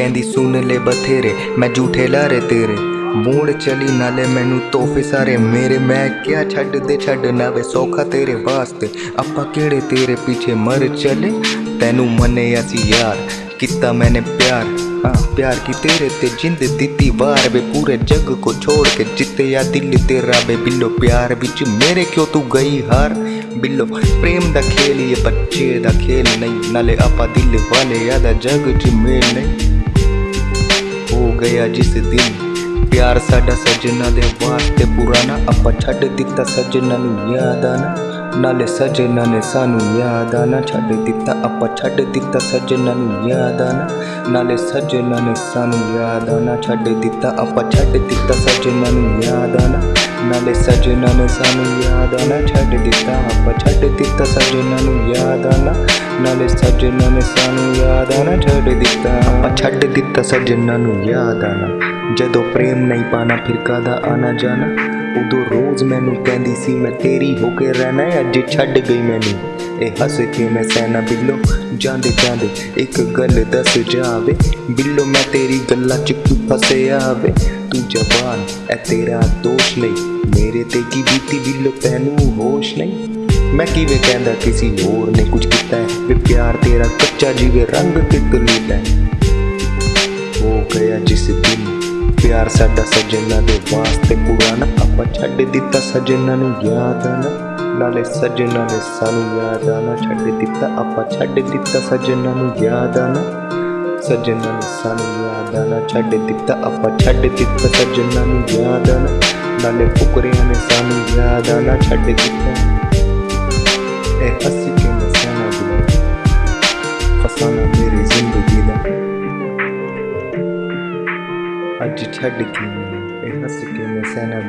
ਕਹਿੰਦੀ, ਸੁਣ ਲੈ ਬਥੇਰੇ, ਮੈਂ ਝੂਠੇ ਲਾਰੇ ਤੇਰੇ। ਮੂੜ ਚਲੀ ਨਾਲੇ ਮੈਨੂੰ ਤੋਹਫੇ ਸਾਰੇ ਮੇਰੇ। ਮੈਂ ਕਿਆ ਛੱਡ ਦੇ, ਛੱਡ ਨਾ ਵੇ ਸੌਖਾ ਤੇਰੇ ਵਾਸਤੇ। ਆਪਾਂ ਕਿਹੜੇ ਤੇਰੇ ਪਿੱਛੇ ਮਰ ਚਲੇ? ਤੈਨੂੰ ਮੰਨੇ ਅਸੀਂ ਯਾਰ, ਕੀਤਾ ਮੈਨੇ ਪਿਆਰ। ਹਾਂ, ਪਿਆਰ ਕੀ ਤੇਰੇ ਤੇ ਜਿੰਦ ਦਿੱਤੀ ਵਾਰ ਵੇ। ਪੂਰੇ ਜੱਗ ਕੋ ਛੋੜ ਕੇ ਜਿੱਤਿਆ ਦਿਲ ਤੇਰਾ ਵੇ। ਬਿੱਲੋ, ਪਿਆਰ ਵਿੱਚ ਮੇਰੇ ਕਿਉਂ ਤੂੰ ਗਈ ਹਾਰ? ਬਿੱਲੋ, ਪ੍ਰੇਮ ਦਾ ਖੇਲ, ਇਹ ਬੱਚੇ ਦਾ ਖੇਲ ਨਹੀਂ। ਨਾਲੇ ਆਪਾਂ ਦਿਲ ਵਾਲੇ ਆ ਜਗ ਜੱਗ ਚ ਮੇਲ ਨਹੀਂ। ਹੋ ਗਿਆ ਜਿਸ ਪਿਆਰ ਸਾਡਾ ਸਜਣਾ ਦੇ ਵਾਸਤੇ ਪੁਰਾਣਾ ਆਪਾਂ ਛੱਡ ਦਿੱਤਾ ਸਜਣਾ ਨੂੰ ਯਾਦ ਆਣਾ ਨਾਲੇ ਸਜਣਾ ਨੇ ਸਾਨੂੰ ਯਾਦ ਆਣਾ ਛੱਡ ਦਿੱਤਾ, ਆਪਾਂ ਛੱਡ ਦਿੱਤਾ ਸਜਣਾ ਨੂੰ ਯਾਦ ਆਣਾ ਨਾਲੇ ਸਜਣਾ ਨੇ ਸਾਨੂੰ ਯਾਦ ਆਣਾ ਛੱਡ ਦਿੱਤਾ, ਆਪਾਂ ਛੱਡ ਦਿੱਤਾ ਸਜਣਾ ਨੂੰ ਯਾਦ ਆਣਾ ਨਾਲੇ ਸਜਣਾ ਨੇ ਸਾਨੂੰ ਯਾਦ ਆਣਾ ਛੱਡ ਦਿੱਤਾ, ਆਪਾਂ ਛੱਡ ਦਿੱਤਾ ਸਜਣਾ ਨੂੰ ਯਾਦ ਆਣਾ ਨਾਲੇ ਸਜਣਾ ਨੇ ਸਾਨੂੰ ਯਾਦ ਆਣਾ ਛੱਡ ਦਿੱਤਾ, ਆਪਾਂ ਛੱਡ ਦਿੱਤਾ ਸਜਣਾ ਨੂੰ ਯਾਦ ਆਣਾ ਜਦੋਂ ਪ੍ਰੇਮ ਨਹੀਂ ਪਾਣਾ, ਫਿਰ ਕਾਦਾ ਆਣਾ ਜਾਣਾ? ਉਦੋਂ ਰੋਜ਼ ਮੈਨੂੰ ਕਹਿੰਦੀ ਸੀ, ਮੈਂ ਤੇਰੀ ਹੋ ਕੇ ਰਹਿਣਾ ਅੱਜ ਛੱਡ ਗਈ ਮੈਨੂੰ। ਇਹ ਹੱਸ ਕੇ ਮੈਂ ਸੈਨਾ ਬਿੱਲੋ, ਜਾਂਦੇ ਜਾਂਦੇ ਇੱਕ ਗੱਲ ਦੱਸ ਜਾਵੇ। ਬਿੱਲੋ, ਮੈਂ ਤੇਰੀ ਗੱਲਾਂ ਚ ਕਿਉਂ ਫਸਿਆ ਵੇ? ਤੂੰ ਜਵਾਨ ਐ, ਤੇਰਾ ਦੋਸ਼ ਨਹੀਂ। ਮੇਰੇ ਤੇ ਕੀ ਬੀਤੀ ਬਿੱਲੋ, ਤੈਨੂੰ ਹੋਸ਼ ਨਹੀਂ? ਮੈਂ ਕਿਵੇਂ ਕਹਿੰਦਾ, ਕਿਸੇ ਹੋਰ ਨੇ ਕੁਝ ਕੀਤਾ ਹੈ ਵੇ ਪਿਆਰ ਤੇਰਾ ਕੱਚਾ ਜਿਵੇਂ ਰੰਗ ਤਿਤਲੀ ਦਾ ਹੋ ਗਿਆ ਜਿਸ ਪਿਆਰ ਸਾਡਾ ਸਜਣਾ ਦੇ ਵਾਸਤੇ ਪੁਰਾਣਾ। ਆਪਾਂ ਛੱਡ ਦਿੱਤਾ ਸਜਣਾ ਨੂੰ ਯਾਦ ਆਣਾ ਨਾਲੇ ਸਜਣਾ ਨੇ ਸਾਨੂੰ ਯਾਦ ਆਣਾ ਛੱਡ ਦਿੱਤਾ, ਆਪਾਂ ਛੱਡ ਦਿੱਤਾ ਸਜਣਾ ਨੂੰ ਯਾਦ ਆਣਾ ਸਜਣਾ ਨੇ ਸਾਨੂੰ ਯਾਦ ਆਣਾ ਛੱਡ ਦਿੱਤਾ, ਆਪਾਂ ਛੱਡ ਦਿੱਤਾ ਸਜਣਾ ਨੂੰ ਯਾਦ ਆਣਾ ਨਾਲੇ ਫੁਕਰਿਆਂ ਨੇ ਸਾਨੂੰ ਯਾਦ ਆਣਾ ਛੱਡ ਦਿੱਤਾ। ਇਹ ਹੱਸੀ ਕੇ ਅੱਜ ਛੱਡ ਕੇ ਮੈਨੂੰ ਇਹ ਹੱਸ ਕੇ ਮੈਂ ਸੈਨਾ